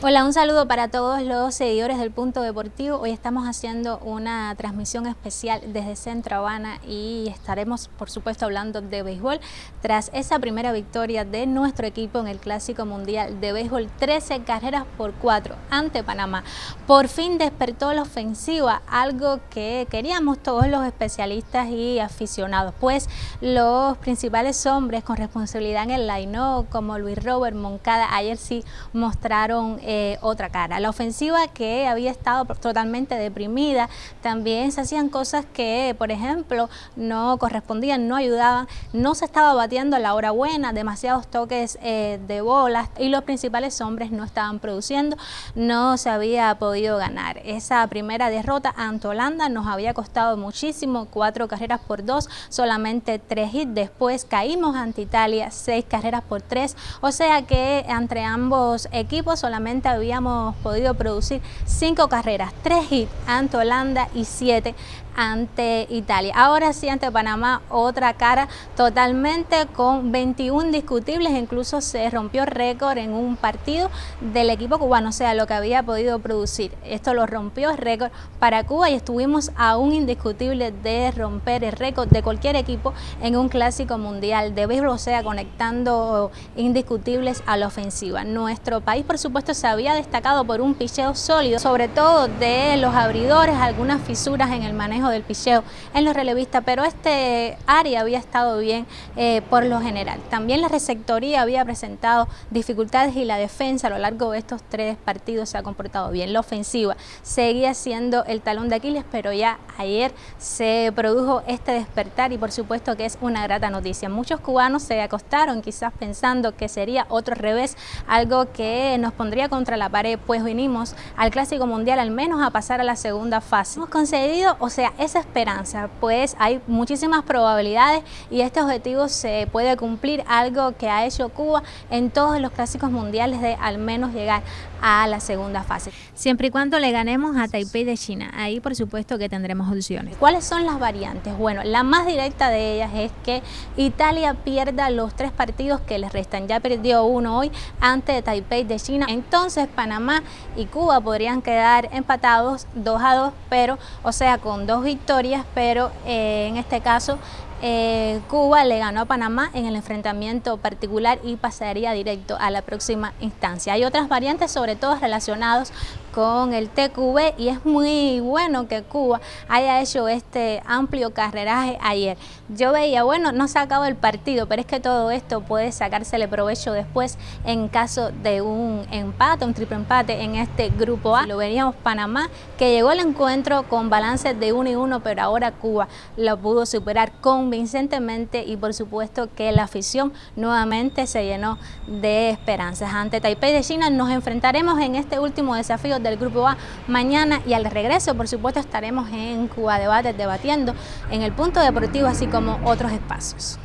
Hola, un saludo para todos los seguidores del Punto Deportivo. Hoy estamos haciendo una transmisión especial desde Centro Habana y estaremos, por supuesto, hablando de béisbol. Tras esa primera victoria de nuestro equipo en el Clásico Mundial de Béisbol, 13 carreras por 4 ante Panamá. Por fin despertó la ofensiva, algo que queríamos todos los especialistas y aficionados, pues los principales hombres con responsabilidad en el line como Luis Robert Moncada, ayer sí mostraron eh, otra cara. La ofensiva que había estado totalmente deprimida, también se hacían cosas que, por ejemplo, no correspondían, no ayudaban, no se estaba batiendo a la hora buena, demasiados toques eh, de bolas y los principales hombres no estaban produciendo, no se había podido ganar. Esa primera derrota ante Holanda nos había costado muchísimo, cuatro carreras por dos, solamente tres hits, después caímos ante Italia, seis carreras por tres, o sea que entre ambos equipos solamente habíamos podido producir cinco carreras, tres hits ante Holanda y siete ante Italia. Ahora sí ante Panamá otra cara totalmente con 21 discutibles, incluso se rompió récord en un partido del equipo cubano, o sea, lo que había podido producir. Esto lo rompió récord para Cuba y estuvimos a un indiscutible de romper el récord de cualquier equipo en un clásico mundial de béisbol, o sea, conectando indiscutibles a la ofensiva. Nuestro país, por supuesto, se había destacado por un picheo sólido, sobre todo de los abridores, algunas fisuras en el manejo del picheo en los relevistas, pero este área había estado bien eh, por lo general. También la receptoría había presentado dificultades y la defensa a lo largo de estos tres partidos se ha comportado bien. La ofensiva seguía siendo el talón de Aquiles, pero ya ayer se produjo este despertar y por supuesto que es una grata noticia. Muchos cubanos se acostaron quizás pensando que sería otro revés, algo que nos pondría contra la pared, pues vinimos al Clásico Mundial al menos a pasar a la segunda fase. Hemos concedido, o sea, esa esperanza, pues hay muchísimas probabilidades y este objetivo se puede cumplir, algo que ha hecho Cuba en todos los clásicos mundiales de al menos llegar a la segunda fase. Siempre y cuando le ganemos a Taipei de China, ahí por supuesto que tendremos opciones. ¿Cuáles son las variantes? Bueno, la más directa de ellas es que Italia pierda los tres partidos que les restan. Ya perdió uno hoy ante Taipei de China. Entonces Panamá y Cuba podrían quedar empatados 2 a 2, pero o sea con dos victorias, pero eh, en este caso eh, Cuba le ganó a Panamá en el enfrentamiento particular y pasaría directo a la próxima instancia. Hay otras variantes, sobre todo relacionados con el TQB y es muy bueno que Cuba haya hecho este amplio carreraje ayer. Yo veía, bueno, no se acabó el partido, pero es que todo esto puede sacársele provecho después en caso de un empate, un triple empate en este grupo A. Lo veríamos Panamá, que llegó al encuentro con balance de 1 y 1, pero ahora Cuba lo pudo superar con convincentemente y por supuesto que la afición nuevamente se llenó de esperanzas. Ante Taipei de China nos enfrentaremos en este último desafío del Grupo A mañana y al regreso por supuesto estaremos en Cuba Debates debatiendo en el punto deportivo así como otros espacios.